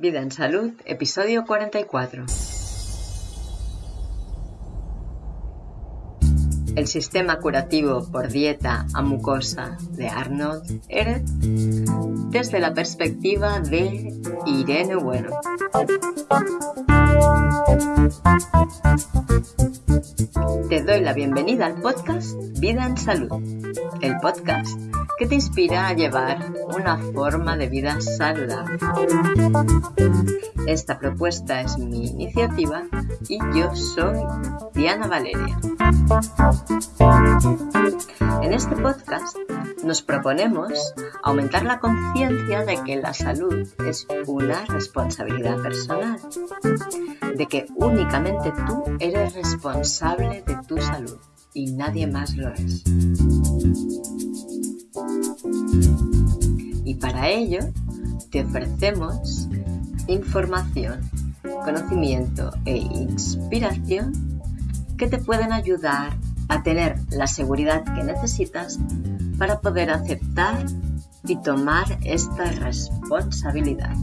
Vida en Salud, episodio 44. El sistema curativo por dieta a mucosa de Arnold Eret desde la perspectiva de Irene Bueno. Te doy la bienvenida al podcast Vida en Salud, el podcast que te inspira a llevar una forma de vida saludable. Esta propuesta es mi iniciativa y yo soy Diana Valeria. En este podcast nos proponemos aumentar la conciencia de que la salud es una responsabilidad personal, de que únicamente tú eres responsable de tu salud y nadie más lo es. Y para ello te ofrecemos información, conocimiento e inspiración que te pueden ayudar a tener la seguridad que necesitas para poder aceptar y tomar esta responsabilidad.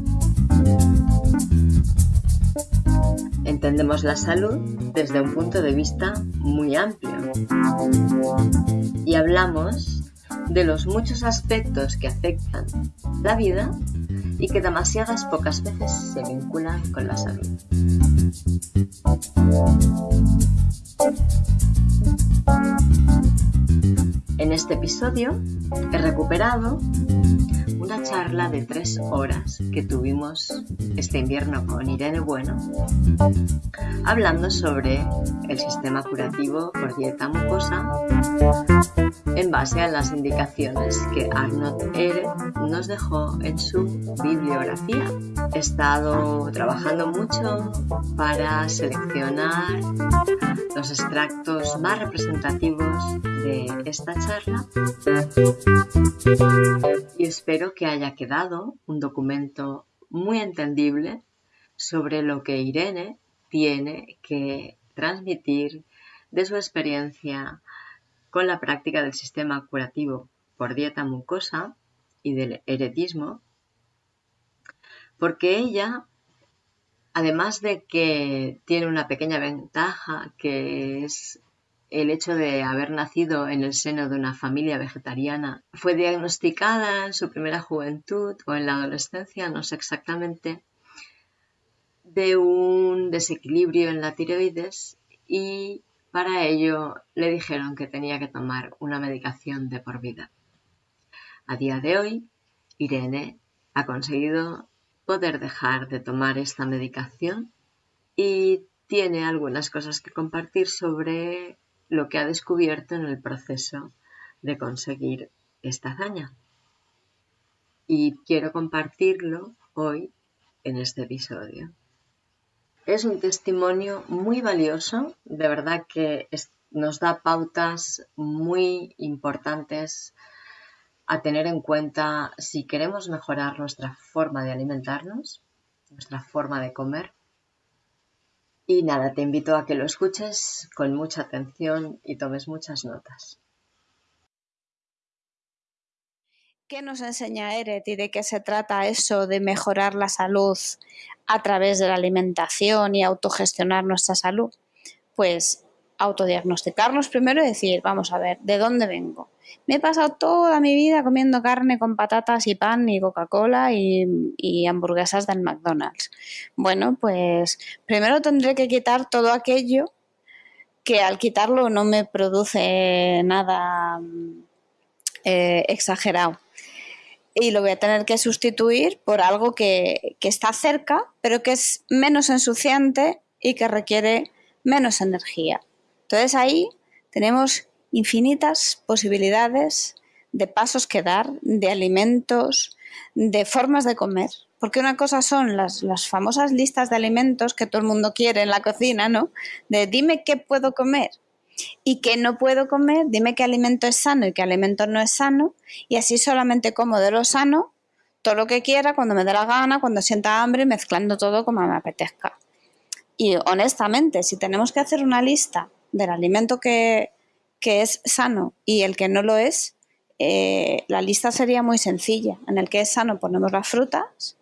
Entendemos la salud desde un punto de vista muy amplio y hablamos de los muchos aspectos que afectan la vida y que demasiadas pocas veces se vinculan con la salud. En este episodio he recuperado una charla de tres horas que tuvimos este invierno con Irene Bueno, hablando sobre el sistema curativo por dieta mucosa en base a las indicaciones que Arnold Ehre nos dejó en su bibliografía. He estado trabajando mucho para seleccionar los extractos más representativos de esta charla. Y espero que haya quedado un documento muy entendible sobre lo que Irene tiene que transmitir de su experiencia con la práctica del sistema curativo por dieta mucosa y del heredismo, porque ella, además de que tiene una pequeña ventaja, que es el hecho de haber nacido en el seno de una familia vegetariana, fue diagnosticada en su primera juventud o en la adolescencia, no sé exactamente, de un desequilibrio en la tiroides y para ello le dijeron que tenía que tomar una medicación de por vida. A día de hoy, Irene ha conseguido poder dejar de tomar esta medicación y tiene algunas cosas que compartir sobre lo que ha descubierto en el proceso de conseguir esta hazaña. Y quiero compartirlo hoy en este episodio. Es un testimonio muy valioso, de verdad que nos da pautas muy importantes a tener en cuenta si queremos mejorar nuestra forma de alimentarnos, nuestra forma de comer. Y nada, te invito a que lo escuches con mucha atención y tomes muchas notas. ¿Qué nos enseña Eret y de qué se trata eso de mejorar la salud a través de la alimentación y autogestionar nuestra salud? Pues autodiagnosticarnos primero y decir, vamos a ver, ¿de dónde vengo? Me he pasado toda mi vida comiendo carne con patatas y pan y Coca-Cola y, hamburguesas del McDonald's. Bueno, pues primero tendré que quitar todo aquello que al quitarlo no me produce nada eh, exagerado y lo voy a tener que sustituir por algo que, está cerca, pero que es menos ensuciante y que requiere menos energía. Entonces ahí tenemos infinitas posibilidades de pasos que dar, de alimentos, de formas de comer. Porque una cosa son las, famosas listas de alimentos que todo el mundo quiere en la cocina, ¿no? De dime qué puedo comer y que no puedo comer, dime qué alimento es sano y qué alimento no es sano, y así solamente como de lo sano, todo lo que quiera, cuando me dé la gana, cuando sienta hambre, mezclando todo como me apetezca. Y honestamente, si tenemos que hacer una lista del alimento que, es sano y el que no lo es, eh, la lista sería muy sencilla. En el que es sano ponemos las frutas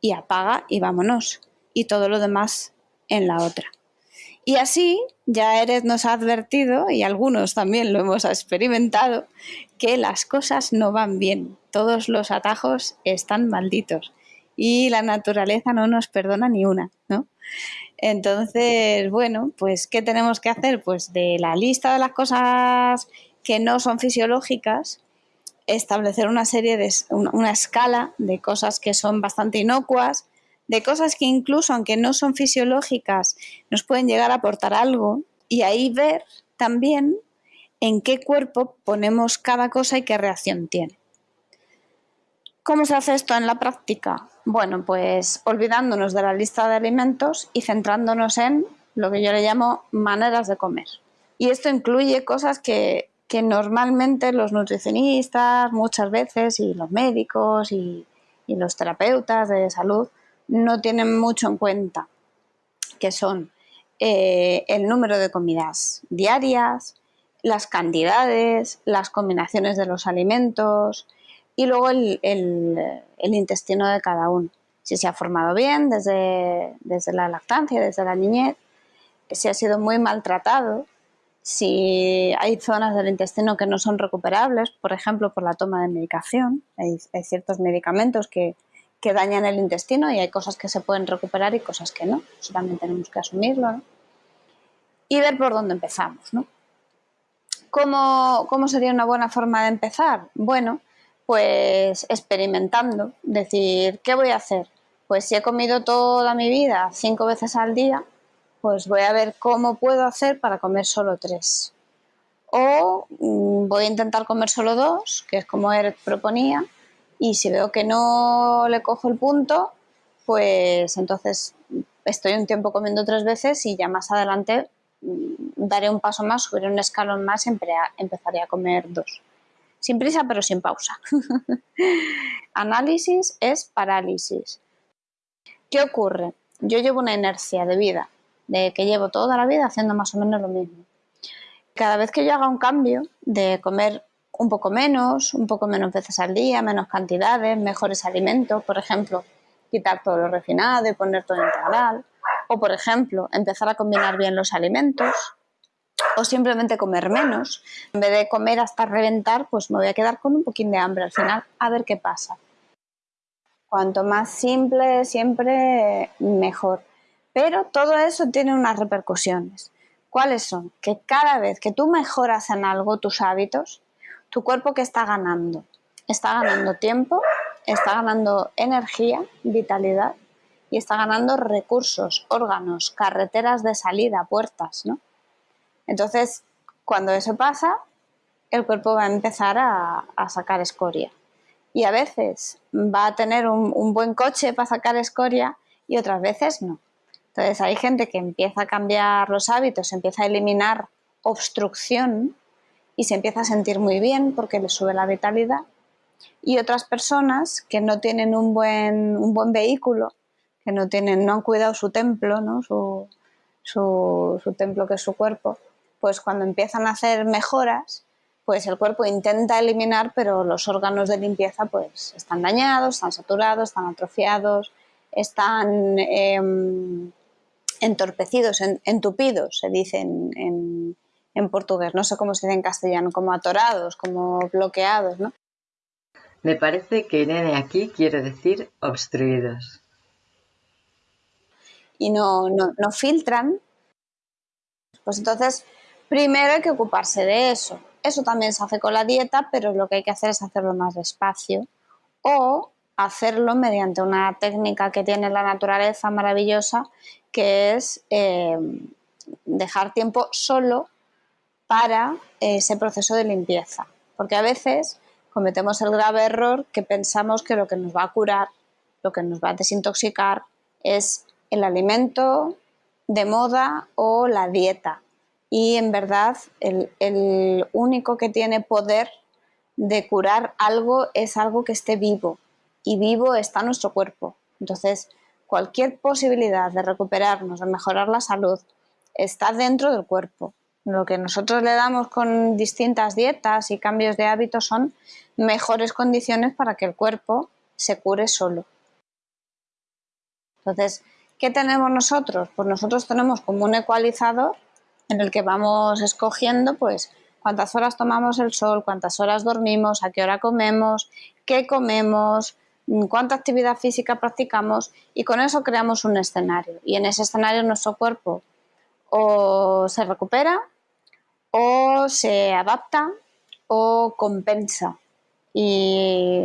y apaga y vámonos. Y todo lo demás en la otra. Y así ya Eres nos ha advertido, y algunos también lo hemos experimentado, que las cosas no van bien. Todos los atajos están malditos. Y la naturaleza no nos perdona ni una, ¿no? Entonces, bueno, pues ¿qué tenemos que hacer? Pues de la lista de las cosas que no son fisiológicas, establecer una serie de una escala de cosas que son bastante inocuas, de cosas que incluso aunque no son fisiológicas nos pueden llegar a aportar algo y ahí ver también en qué cuerpo ponemos cada cosa y qué reacción tiene. ¿Cómo se hace esto en la práctica? Bueno, pues olvidándonos de la lista de alimentos y centrándonos en lo que yo le llamo maneras de comer. Y esto incluye cosas que, normalmente los nutricionistas muchas veces y los médicos y, los terapeutas de salud no tienen mucho en cuenta, que son eh, el número de comidas diarias, las cantidades, las combinaciones de los alimentos, y luego el, intestino de cada uno. Si se ha formado bien desde, desde la lactancia, desde la niñez, si ha sido muy maltratado, si hay zonas del intestino que no son recuperables, por ejemplo, por la toma de medicación, hay, ciertos medicamentos que, dañan el intestino y hay cosas que se pueden recuperar y cosas que no. Eso también tenemos que asumirlo. Y ver por dónde empezamos. ¿no? ¿Cómo, ¿Cómo, sería una buena forma de empezar? Bueno, pues experimentando, decir, ¿qué voy a hacer? Pues si he comido toda mi vida cinco veces al día, pues voy a ver cómo puedo hacer para comer solo tres. O mm, voy a intentar comer solo dos, que es como él proponía, y si veo que no le cojo el punto, pues entonces estoy un tiempo comiendo tres veces y ya más adelante mm, daré un paso más, subiré un escalón más y empezaré a comer dos sin prisa pero sin pausa. Análisis es parálisis. ¿Qué ocurre? Yo llevo una inercia de vida, de que llevo toda la vida haciendo más o menos lo mismo. Cada vez que yo haga un cambio de comer un poco menos, un poco menos veces al día, menos cantidades, mejores alimentos, por ejemplo, quitar todo lo refinado y poner todo integral, o por ejemplo, empezar a combinar bien los alimentos, o simplemente comer menos. En vez de comer hasta reventar, pues me voy a quedar con un poquín de hambre al final, a ver qué pasa. Cuanto más simple, siempre mejor. Pero todo eso tiene unas repercusiones. ¿Cuáles son? Que cada vez que tú mejoras en algo tus hábitos, tu cuerpo que está ganando, está ganando tiempo, está ganando energía, vitalidad y está ganando recursos, órganos, carreteras de salida, puertas, ¿no? Entonces, cuando eso pasa, el cuerpo va a empezar a, sacar escoria. Y a veces va a tener un, buen coche para sacar escoria y otras veces no. Entonces hay gente que empieza a cambiar los hábitos, empieza a eliminar obstrucción y se empieza a sentir muy bien porque le sube la vitalidad. Y otras personas que no tienen un buen, vehículo, que no, tienen, han cuidado su templo, su templo que es su cuerpo, pues cuando empiezan a hacer mejoras, pues el cuerpo intenta eliminar, pero los órganos de limpieza pues están dañados, están saturados, están atrofiados, están em, entorpecidos, entupidos, se dice en, portugués, no sé cómo se dice en castellano, como atorados, como bloqueados, ¿no? Me parece que nene aquí quiere decir obstruidos. Y no, no, no filtran, pues entonces Primero hay que ocuparse de eso. Eso también se hace con la dieta, pero lo que hay que hacer es hacerlo más despacio o hacerlo mediante una técnica que tiene la naturaleza maravillosa, que es eh, dejar tiempo solo para ese proceso de limpieza. Porque a veces cometemos el grave error que pensamos que lo que nos va a curar, lo que nos va a desintoxicar, es el alimento de moda o la dieta y en verdad el, único que tiene poder de curar algo es algo que esté vivo y vivo está nuestro cuerpo. Entonces, cualquier posibilidad de recuperarnos, de mejorar la salud, está dentro del cuerpo. Lo que nosotros le damos con distintas dietas y cambios de hábitos son mejores condiciones para que el cuerpo se cure solo. Entonces, ¿qué tenemos nosotros? Pues nosotros tenemos como un ecualizador en el que vamos escogiendo pues cuántas horas tomamos el sol, cuántas horas dormimos, a qué hora comemos, qué comemos, cuánta actividad física practicamos y con eso creamos un escenario. Y en ese escenario nuestro cuerpo o se recupera o se adapta o compensa. Y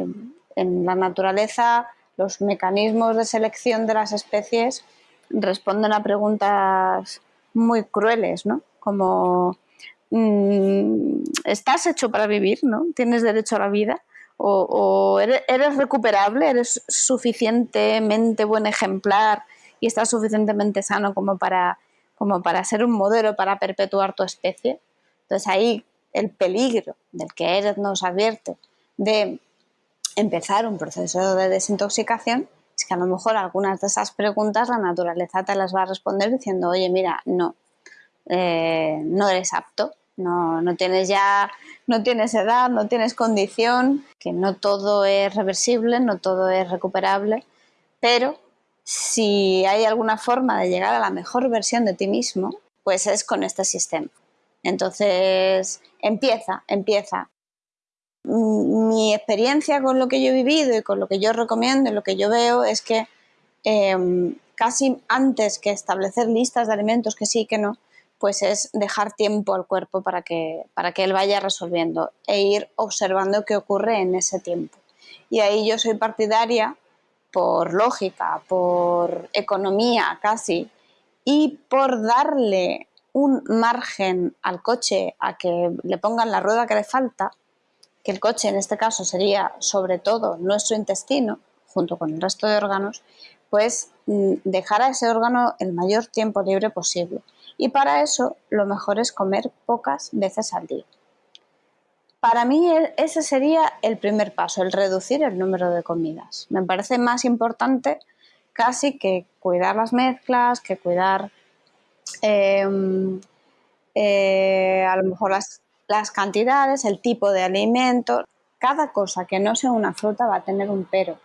en la naturaleza los mecanismos de selección de las especies responden a preguntas muy crueles, ¿no? Como mm, estás hecho para vivir, ¿no? Tienes derecho a la vida. O, eres, recuperable, eres suficientemente buen ejemplar y estás suficientemente sano como para, como para ser un modelo para perpetuar tu especie. Entonces ahí el peligro del que Eres nos advierte de empezar un proceso de desintoxicación es que a lo mejor algunas de esas preguntas la naturaleza te las va a responder diciendo, oye, mira, no, eh, no eres apto, no, no tienes ya, no tienes edad, no tienes condición, que no todo es reversible, no todo es recuperable, pero si hay alguna forma de llegar a la mejor versión de ti mismo, pues es con este sistema. Entonces, empieza, empieza. Mi experiencia con lo que yo he vivido y con lo que yo recomiendo y lo que yo veo es que em, casi antes que establecer listas de alimentos que sí que no, pues es dejar tiempo al cuerpo para que, para que él vaya resolviendo e ir observando qué ocurre en ese tiempo. Y ahí yo soy partidaria, por lógica, por economía casi, y por darle un margen al coche a que le pongan la rueda que le falta, que el coche en este caso sería sobre todo nuestro intestino, junto con el resto de órganos, pues mm, dejar a ese órgano el mayor tiempo libre posible. Y para eso lo mejor es comer pocas veces al día. Para mí e, ese sería el primer paso, el reducir el número de comidas. Me parece más importante casi que cuidar las mezclas, que cuidar Em, eh, a lo mejor las, las cantidades, el tipo de alimento, cada cosa que no sea una fruta va a tener un pero.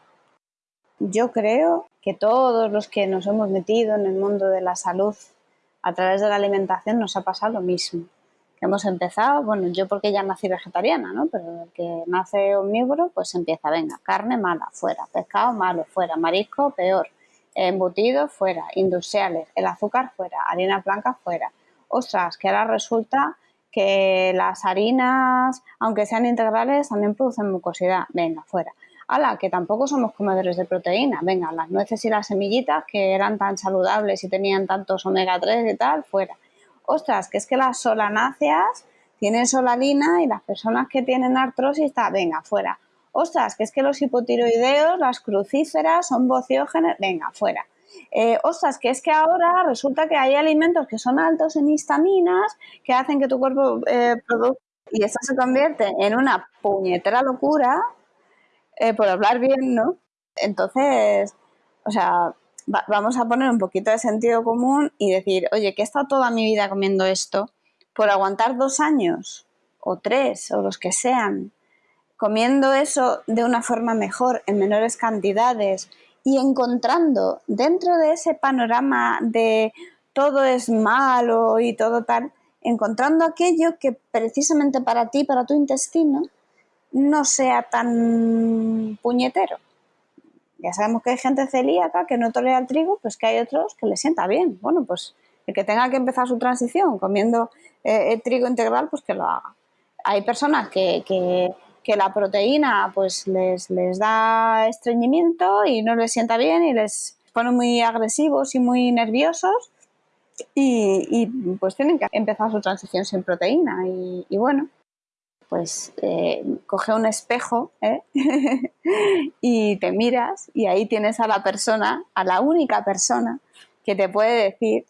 Yo creo que todos los que nos hemos metido en el mundo de la salud a través de la alimentación nos ha pasado lo mismo. Que hemos empezado, bueno, yo porque ya nací vegetariana, ¿no? Pero el que nace omnívoro, pues empieza, venga, carne mala, fuera, pescado malo, fuera, marisco, peor, embutidos fuera, industriales, el azúcar fuera, harina blanca fuera. Ostras, que ahora resulta que las harinas, aunque sean integrales, también producen mucosidad. Venga, fuera. Ala, que tampoco somos comedores de proteína. Venga, las nueces y las semillitas que eran tan saludables y tenían tantos omega 3 y tal, fuera. Ostras, que es que las solanáceas tienen solalina y las personas que tienen artrosis, está, venga, fuera ostras, que es que los hipotiroideos, las crucíferas son bociógenes, venga, fuera. Eh, ostras, que es que ahora resulta que hay alimentos que son altos en histaminas que hacen que tu cuerpo eh, produzca y eso se convierte en una puñetera locura, eh, por hablar bien, ¿no? Entonces, o sea, vamos a poner un poquito de sentido común y decir, oye, que he estado toda mi vida comiendo esto por aguantar dos años o tres o los que sean comiendo eso de una forma mejor, en menores cantidades y encontrando dentro de ese panorama de todo es malo y todo tal, encontrando aquello que precisamente para ti, para tu intestino, no sea tan puñetero. Ya sabemos que hay gente celíaca que no tolera el trigo, pues que hay otros que le sienta bien. Bueno, pues el que tenga que empezar su transición comiendo eh, trigo integral, pues que lo haga. Hay personas que, que que la proteína pues les, les da estreñimiento y no les sienta bien y les pone muy agresivos y muy nerviosos y, pues tienen que empezar su transición sin proteína y, bueno, pues eh, coge un espejo ¿eh? y te miras y ahí tienes a la persona, a la única persona que te puede decir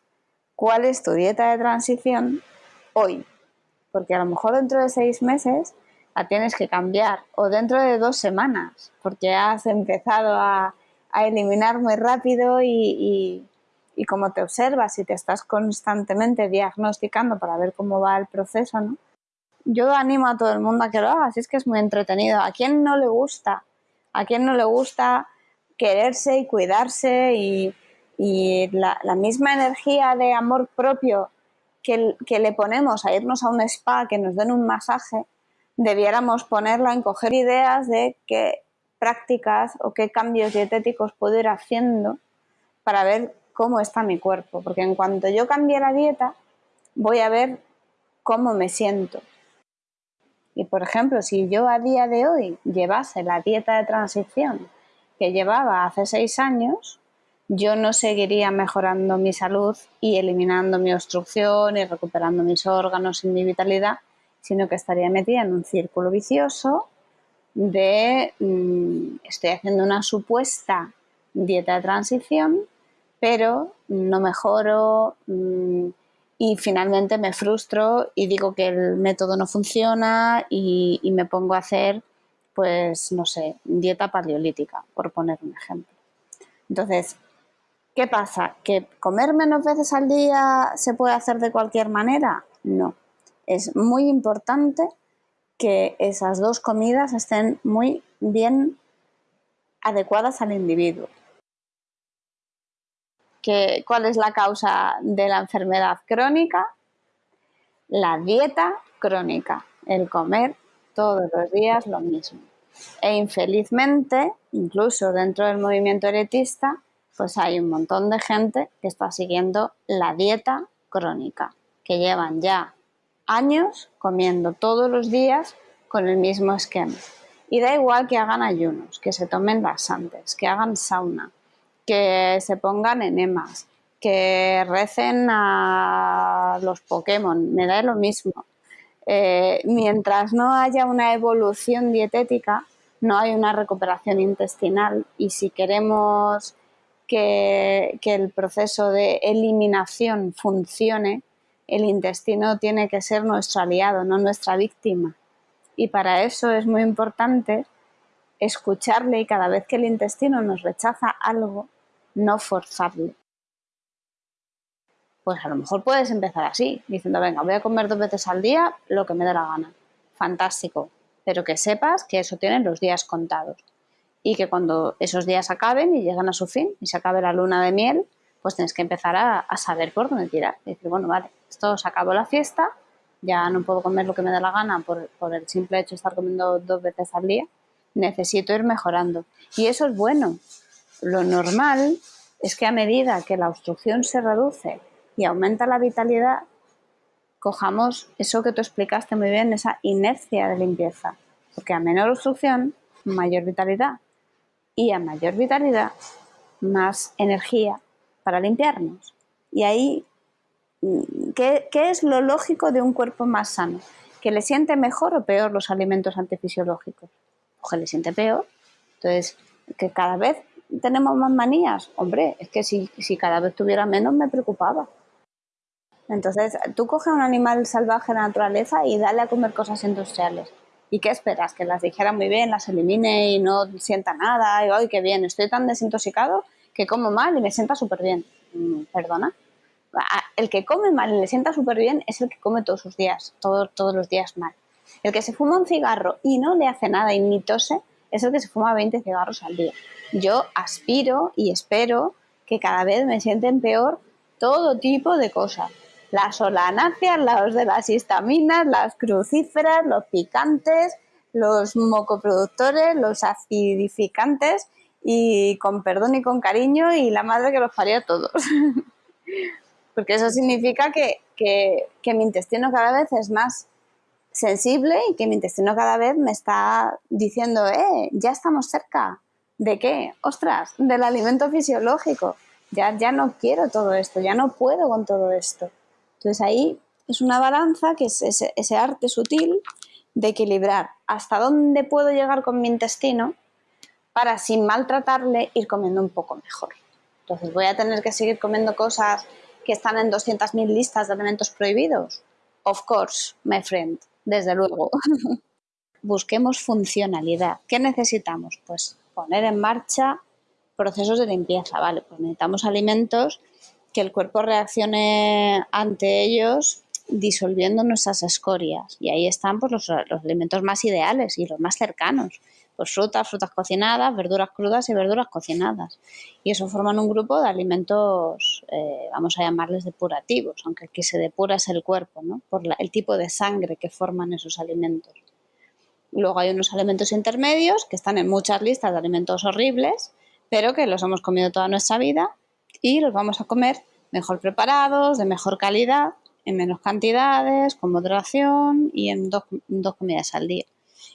cuál es tu dieta de transición hoy. Porque a lo mejor dentro de seis meses la tienes que cambiar o dentro de dos semanas porque has empezado a, eliminar muy rápido y, como te observas y te estás constantemente diagnosticando para ver cómo va el proceso, ¿no? Yo animo a todo el mundo a que lo haga, así es que es muy entretenido. ¿A quién no le gusta? ¿A quién no le gusta quererse y cuidarse y y la, misma energía de amor propio que, que, le ponemos a irnos a un spa, que nos den un masaje, debiéramos ponerla en coger ideas de qué prácticas o qué cambios dietéticos puedo ir haciendo para ver cómo está mi cuerpo. Porque en cuanto yo cambie la dieta, voy a ver cómo me siento. Y por ejemplo, si yo a día de hoy llevase la dieta de transición que llevaba hace seis años, yo no seguiría mejorando mi salud y eliminando mi obstrucción y recuperando mis órganos y mi vitalidad, sino que estaría metida en un círculo vicioso de mm, estoy haciendo una supuesta dieta de transición, pero no mejoro mm, y finalmente me frustro y digo que el método no funciona y, y me pongo a hacer, pues, no sé, dieta paleolítica, por poner un ejemplo. Entonces, ¿Qué pasa? ¿Que comer menos veces al día se puede hacer de cualquier manera? No. Es muy importante que esas dos comidas estén muy bien adecuadas al individuo. ¿Cuál es la causa de la enfermedad crónica? La dieta crónica, el comer todos los días lo mismo. E infelizmente, incluso dentro del movimiento eretista, pues hay un montón de gente que está siguiendo la dieta crónica, que llevan ya años comiendo todos los días con el mismo esquema. Y da igual que hagan ayunos, que se tomen laxantes, que hagan sauna, que se pongan enemas, que recen a los Pokémon, me da lo mismo. Eh, mientras no haya una evolución dietética, no hay una recuperación intestinal y si queremos que, el proceso de eliminación funcione, el intestino tiene que ser nuestro aliado, no nuestra víctima. Y para eso es muy importante escucharle y cada vez que el intestino nos rechaza algo, no forzarle. Pues a lo mejor puedes empezar así, diciendo, venga, voy a comer dos veces al día lo que me dé la gana. Fantástico. Pero que sepas que eso tiene los días contados y que cuando esos días acaben y lleguen a su fin y se acabe la luna de miel, pues tienes que empezar a, saber por dónde tirar. Y decir, bueno, vale, esto se acabó la fiesta, ya no puedo comer lo que me dé la gana por, por el simple hecho de estar comiendo dos veces al día, necesito ir mejorando. Y eso es bueno. Lo normal es que a medida que la obstrucción se reduce y aumenta la vitalidad, cojamos eso que tú explicaste muy bien, esa inercia de limpieza. Porque a menor obstrucción, mayor vitalidad y a mayor vitalidad, más energía para limpiarnos. Y ahí, mm, ¿qué, es lo lógico de un cuerpo más sano? ¿Que le siente mejor o peor los alimentos antifisiológicos? O que le siente peor. Entonces, que cada vez tenemos más manías. Hombre, es que si, si cada vez tuviera menos me preocupaba. Entonces, tú coges un animal salvaje de la naturaleza y dale a comer cosas industriales. ¿Y qué esperas? Que las dijera muy bien, las elimine y no sienta nada. Y, ¡ay, qué bien! Estoy tan desintoxicado que como mal y me sienta súper bien. Mm, ¿Perdona? El que come mal y le sienta súper bien es el que come todos sus días, todos, todos los días mal. El que se fuma un cigarro y no le hace nada y ni tose es el que se fuma 20 cigarros al día. Yo aspiro y espero que cada vez me sienten peor todo tipo de cosas las solanáceas, los de las histaminas, las crucíferas, los picantes, los mocoproductores, los acidificantes y con perdón y con cariño y la madre que los parió a todos. Porque eso significa que, que mi intestino cada vez es más sensible y que mi intestino cada vez me está diciendo, eh, ya estamos cerca. ¿De qué? Ostras, del alimento fisiológico. Ya, ya no quiero todo esto, ya no puedo con todo esto. Entonces ahí es una balanza que es ese, arte sutil de equilibrar hasta dónde puedo llegar con mi intestino para sin maltratarle ir comiendo un poco mejor. Entonces voy a tener que seguir comiendo cosas que están en 200.000 listas de alimentos prohibidos. Of course, my friend, desde luego. Busquemos funcionalidad. ¿Qué necesitamos? Pues poner en marcha procesos de limpieza, ¿vale? Pues necesitamos alimentos que el cuerpo reaccione ante ellos disolviendo nuestras escorias. Y ahí están pues, los, alimentos más ideales y los más cercanos. Pues frutas, frutas cocinadas, verduras crudas y verduras cocinadas. Y eso forman un grupo de alimentos, eh, vamos a llamarles depurativos, aunque que se depura es el cuerpo, ¿no? Por el tipo de sangre que forman esos alimentos. Luego hay unos alimentos intermedios que están en muchas listas de alimentos horribles, pero que los hemos comido toda nuestra vida y los vamos a comer mejor preparados, de mejor calidad, en menos cantidades, con moderación y en dos, comidas al día.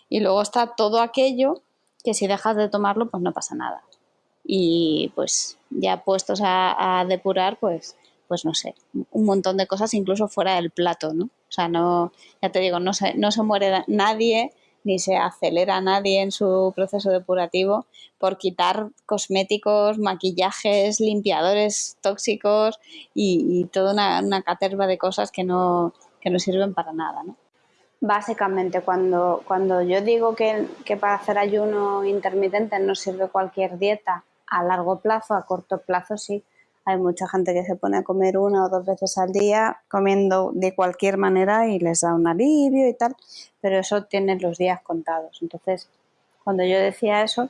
Y luego está todo aquello que si dejas de tomarlo, pues no pasa nada. Y pues ya puestos a, depurar, pues, pues no sé, un montón de cosas incluso fuera del plato, ¿no? O sea, no, ya te digo, no se, no se muere nadie ni se acelera nadie en su proceso depurativo por quitar cosméticos, maquillajes, limpiadores tóxicos y, toda una, caterva de cosas que no, no sirven para nada. ¿no? Básicamente, cuando, cuando yo digo que, que para hacer ayuno intermitente no sirve cualquier dieta, a largo plazo, a corto plazo sí, hay mucha gente que se pone a comer una o dos veces al día comiendo de cualquier manera y les da un alivio y tal, pero eso tiene los días contados. Entonces, cuando yo decía eso,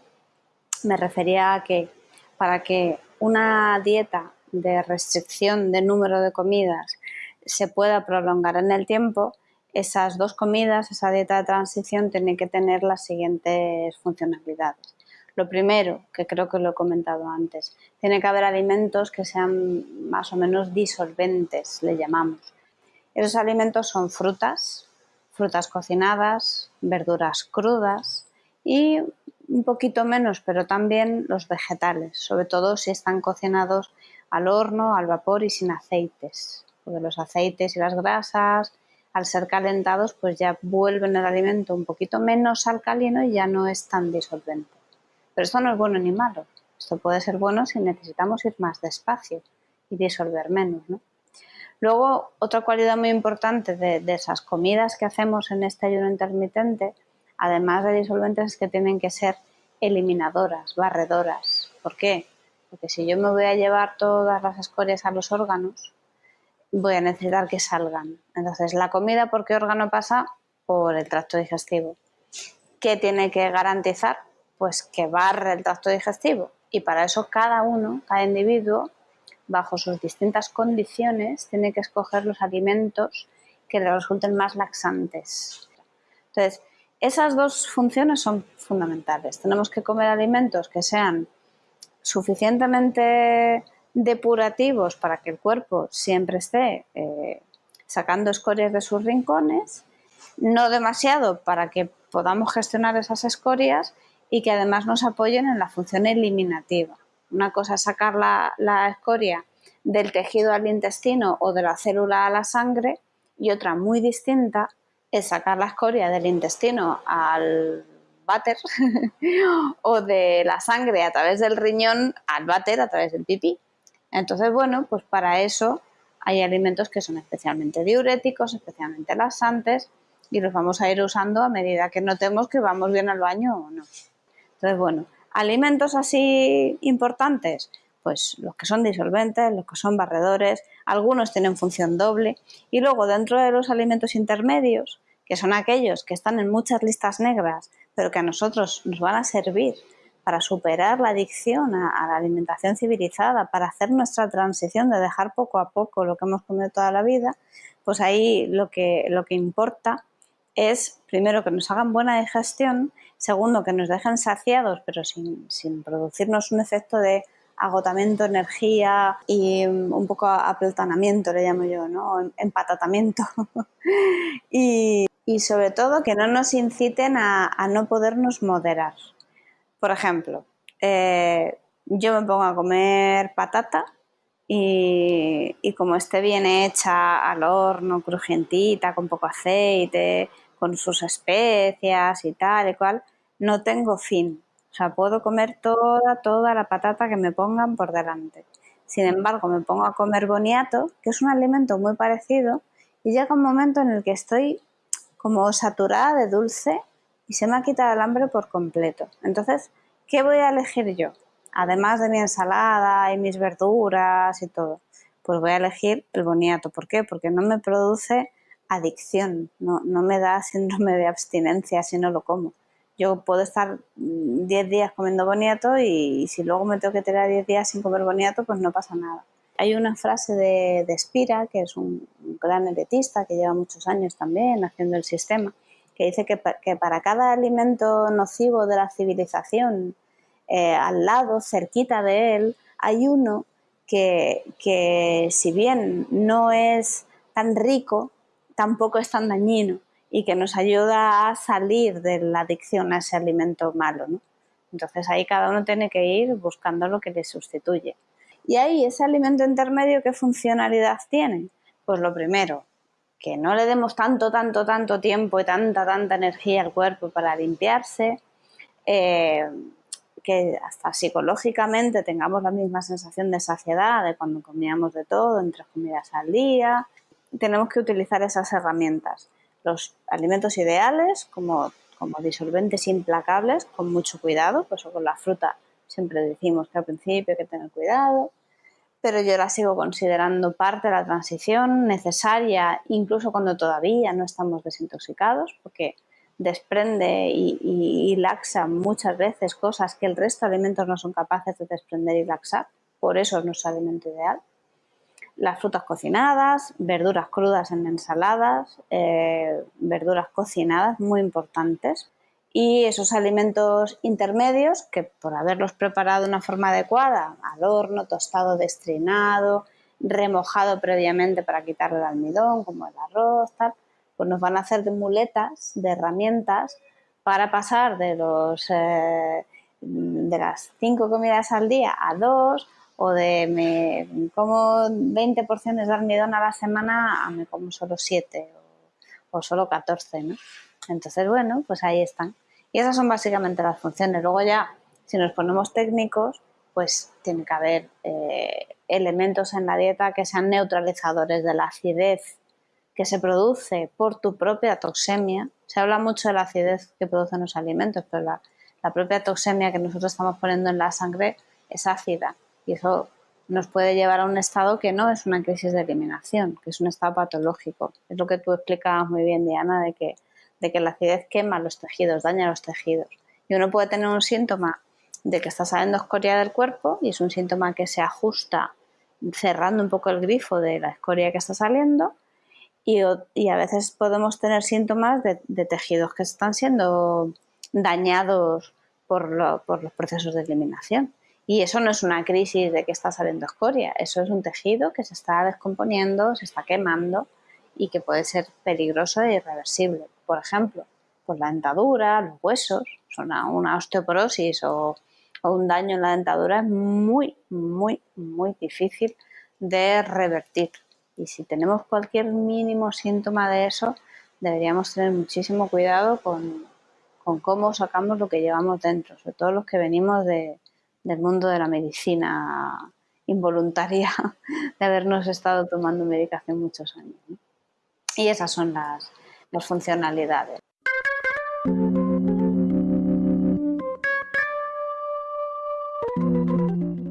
me refería a que para que una dieta de restricción de número de comidas se pueda prolongar en el tiempo, esas dos comidas, esa dieta de transición, tiene que tener las siguientes funcionalidades. Lo primero, que creo que lo he comentado antes, tiene que haber alimentos que sean más o menos disolventes, le llamamos. Esos alimentos son frutas, frutas cocinadas, verduras crudas y un poquito menos, pero también los vegetales, sobre todo si están cocinados al horno, al vapor y sin aceites, porque los aceites y las grasas, al ser calentados, pues ya vuelven el alimento un poquito menos alcalino y ya no es tan disolvente. Pero esto no es bueno ni malo. Esto puede ser bueno si necesitamos ir más despacio y disolver menos. Luego, otra cualidad muy importante de, esas comidas que hacemos en este ayuno intermitente, además de disolventes, es que tienen que ser eliminadoras, barredoras. ¿Por qué? Porque si yo me voy a llevar todas las escorias a los órganos, voy a necesitar que salgan. Entonces, la comida, ¿por qué órgano pasa? Por el tracto digestivo. ¿Qué tiene que garantizar? pues que barre el tracto digestivo. Y para eso cada uno, cada individuo, bajo sus distintas condiciones, tiene que escoger los alimentos que le resulten más laxantes. Entonces, esas dos funciones son fundamentales. Tenemos que comer alimentos que sean suficientemente depurativos para que el cuerpo siempre esté eh, sacando escorias de sus rincones, no demasiado para que podamos gestionar esas escorias y que además nos apoyen en la función eliminativa. Una cosa es sacar la, escoria del tejido al intestino o de la célula a la sangre y otra muy distinta es sacar la escoria del intestino al váter o de la sangre a través del riñón al váter a través del pipí. Entonces, bueno, pues para eso hay alimentos que son especialmente diuréticos, especialmente laxantes y los vamos a ir usando a medida que notemos que vamos bien al baño o no. Entonces, bueno, alimentos así importantes, pues los que son disolventes, los que son barredores, algunos tienen función doble y luego dentro de los alimentos intermedios, que son aquellos que están en muchas listas negras, pero que a nosotros nos van a servir para superar la adicción a, la alimentación civilizada, para hacer nuestra transición de dejar poco a poco lo que hemos comido toda la vida, pues ahí lo que, lo que importa es, primero, que nos hagan buena digestión, segundo, que nos dejen saciados, pero sin, producirnos un efecto de agotamiento, energía y un poco apeltanamiento, le llamo yo, ¿no? Empatatamiento. y, sobre todo que no nos inciten a, no podernos moderar. Por ejemplo, eh, yo me pongo a comer patata y, como esté bien hecha al horno, crujientita, con poco aceite, con sus especias y tal y cual, no tengo fin. O sea, puedo comer toda, toda la patata que me pongan por delante. Sin embargo, me pongo a comer boniato, que es un alimento muy parecido, y llega un momento en el que estoy como saturada de dulce y se me ha quitado el hambre por completo. Entonces, ¿qué voy a elegir yo? Además de mi ensalada y mis verduras y todo, pues voy a elegir el boniato. ¿Por qué? Porque no me produce adicción, no, me da síndrome de abstinencia si no lo como. Yo puedo estar 10 días comiendo boniato y, si luego me tengo que tirar 10 días sin comer boniato, pues no pasa nada. Hay una frase de, de Spira, que es un, gran heretista que lleva muchos años también haciendo el sistema, que dice que, para cada alimento nocivo de la civilización, eh, al lado, cerquita de él, hay uno que, que si bien no es tan rico, tampoco es tan dañino y que nos ayuda a salir de la adicción a ese alimento malo. ¿no? Entonces ahí cada uno tiene que ir buscando lo que le sustituye. Y ahí ese alimento intermedio, ¿qué funcionalidad tiene? Pues lo primero, que no le demos tanto, tanto, tanto tiempo y tanta, tanta energía al cuerpo para limpiarse, eh, que hasta psicológicamente tengamos la misma sensación de saciedad de cuando comíamos de todo, en tres comidas al día. Tenemos que utilizar esas herramientas. Los alimentos ideales, como, como disolventes implacables, con mucho cuidado, pues con la fruta siempre decimos que al principio hay que tener cuidado pero yo la sigo considerando parte de la transición necesaria, incluso cuando todavía no estamos desintoxicados, porque desprende y, laxa muchas veces cosas que el resto de alimentos no son capaces de desprender y laxar. Por eso es nuestro alimento ideal. Las frutas cocinadas, verduras crudas en ensaladas, eh, verduras cocinadas, muy importantes y esos alimentos intermedios que por haberlos preparado de una forma adecuada, al horno, tostado, destrinado, remojado previamente para quitarle el almidón, como el arroz, tal, pues nos van a hacer de muletas, de herramientas para pasar de los eh, de las cinco comidas al día a dos o de me como 20 porciones de almidón a la semana a me como solo 7 o, o solo 14, ¿no? Entonces, bueno, pues ahí están. Y esas son básicamente las funciones. Luego ya, si nos ponemos técnicos, pues tiene que haber eh, elementos en la dieta que sean neutralizadores de la acidez que se produce por tu propia toxemia. Se habla mucho de la acidez que producen los alimentos, pero la, la propia toxemia que nosotros estamos poniendo en la sangre es ácida y eso nos puede llevar a un estado que no es una crisis de eliminación, que es un estado patológico. Es lo que tú explicabas muy bien, Diana, de que de que la acidez quema los tejidos, daña los tejidos. Y uno puede tener un síntoma de que está saliendo escoria del cuerpo y es un síntoma que se ajusta cerrando un poco el grifo de la escoria que está saliendo y, a veces podemos tener síntomas de, tejidos que están siendo dañados por, los procesos de eliminación. Y eso no es una crisis de que está saliendo escoria, eso es un tejido que se está descomponiendo, se está quemando y que puede ser peligroso e irreversible por ejemplo, pues la dentadura, los huesos, una osteoporosis o, un daño en la dentadura es muy, muy, muy difícil de revertir. Y si tenemos cualquier mínimo síntoma de eso, deberíamos tener muchísimo cuidado con, cómo sacamos lo que llevamos dentro, sobre todo los que venimos del mundo de la medicina involuntaria, de habernos estado tomando medicación muchos años. Y esas son las, funcionalidades.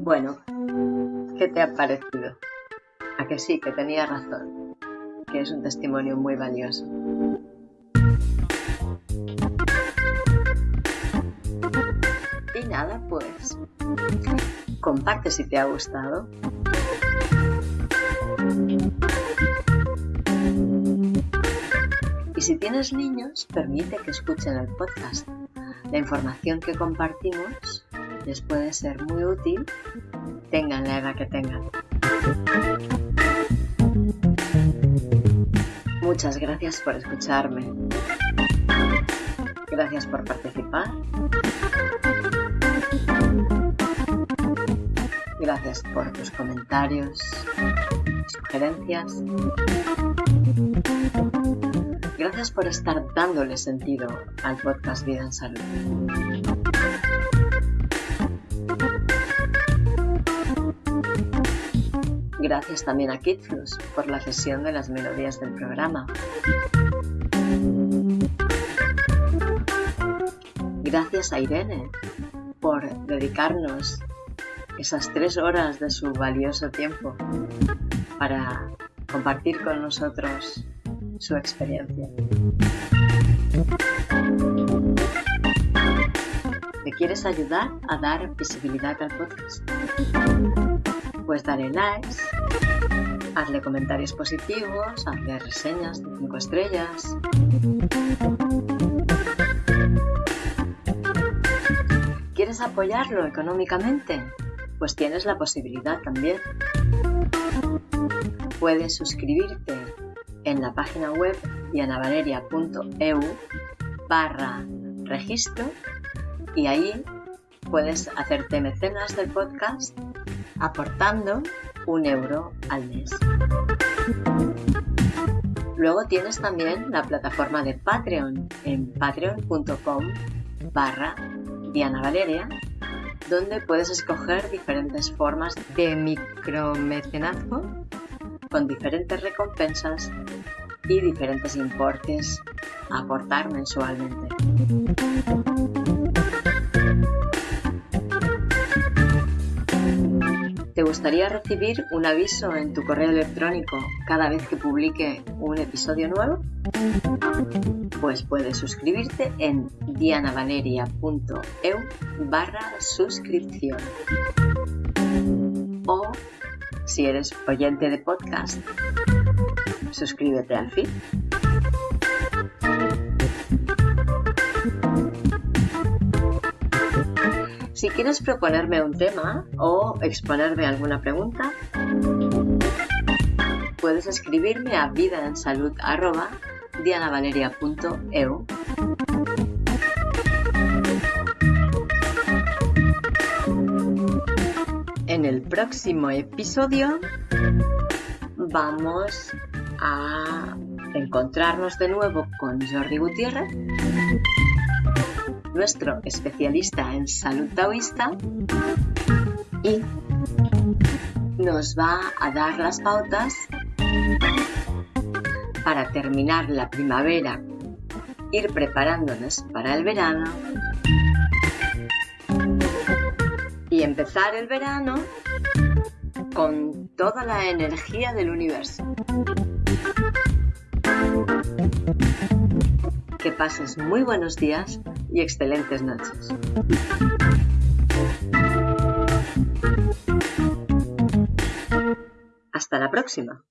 Bueno, ¿qué te ha parecido? A que sí, que tenía razón, que es un testimonio muy valioso. Y nada, pues comparte si te ha gustado. Si tienes niños, permite que escuchen el podcast. La información que compartimos les puede ser muy útil, tengan la edad que tengan. Muchas gracias por escucharme. Gracias por participar. Gracias por tus comentarios, sugerencias. Gracias por estar dándole sentido al podcast Vida en Salud. Gracias también a Kitflus por la cesión de las melodías del programa. Gracias a Irene por dedicarnos esas tres horas de su valioso tiempo para compartir con nosotros su experiencia. ¿Me quieres ayudar a dar visibilidad al podcast? Pues dale likes, hazle comentarios positivos, hazle reseñas de 5 estrellas. ¿Quieres apoyarlo económicamente? Pues tienes la posibilidad también. Puedes suscribirte en la página web dianavaleria.eu barra registro y ahí puedes hacerte mecenas del podcast aportando un euro al mes. Luego tienes también la plataforma de Patreon en patreon.com barra Diana Valeria, donde puedes escoger diferentes formas de micromecenazgo con diferentes recompensas y diferentes importes a aportar mensualmente. ¿Te gustaría recibir un aviso en tu correo electrónico cada vez que publique un episodio nuevo? Pues puedes suscribirte en dianavaleria.eu barra suscripción. O, si eres oyente de podcast, suscríbete al feed. Si quieres proponerme un tema o exponerme alguna pregunta, puedes escribirme a vidaensalud.dianavaleria.eu. En el próximo episodio vamos a encontrarnos de nuevo con Jordi Gutiérrez nuestro especialista en salud taoísta y nos va a dar las pautas para terminar la primavera, ir preparándonos para el verano empezar el verano con toda la energía del universo. Que pases muy buenos días y excelentes noches. Hasta la próxima.